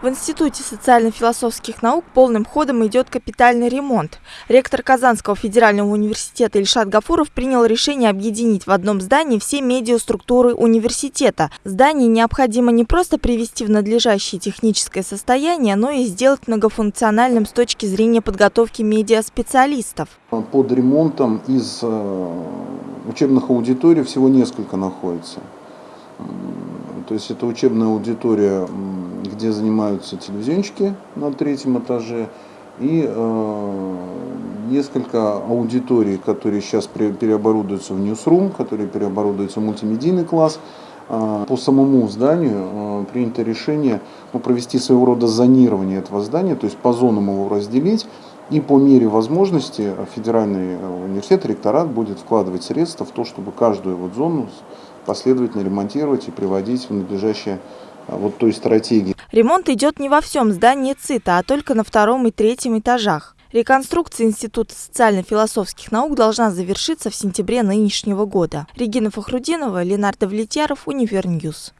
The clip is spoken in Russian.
В Институте социально-философских наук полным ходом идет капитальный ремонт. Ректор Казанского федерального университета Ильшат Гафуров принял решение объединить в одном здании все медиаструктуры университета. Здание необходимо не просто привести в надлежащее техническое состояние, но и сделать многофункциональным с точки зрения подготовки медиаспециалистов. Под ремонтом из э, учебных аудиторий всего несколько находится. То есть это учебная аудитория, где занимаются телевизионщики на третьем этаже, и э, несколько аудиторий, которые сейчас переоборудуются в ньюсрум, которые переоборудуются в мультимедийный класс. Э, по самому зданию э, принято решение ну, провести своего рода зонирование этого здания, то есть по зонам его разделить, и по мере возможности федеральный университет, ректорат будет вкладывать средства в то, чтобы каждую вот зону последовательно ремонтировать и приводить в надлежащее вот той стратегии. Ремонт идет не во всем здании ЦИТа, а только на втором и третьем этажах. Реконструкция Института социально-философских наук должна завершиться в сентябре нынешнего года. Регина Фахрудинова, Ленар Давлетьяров, UniverNews.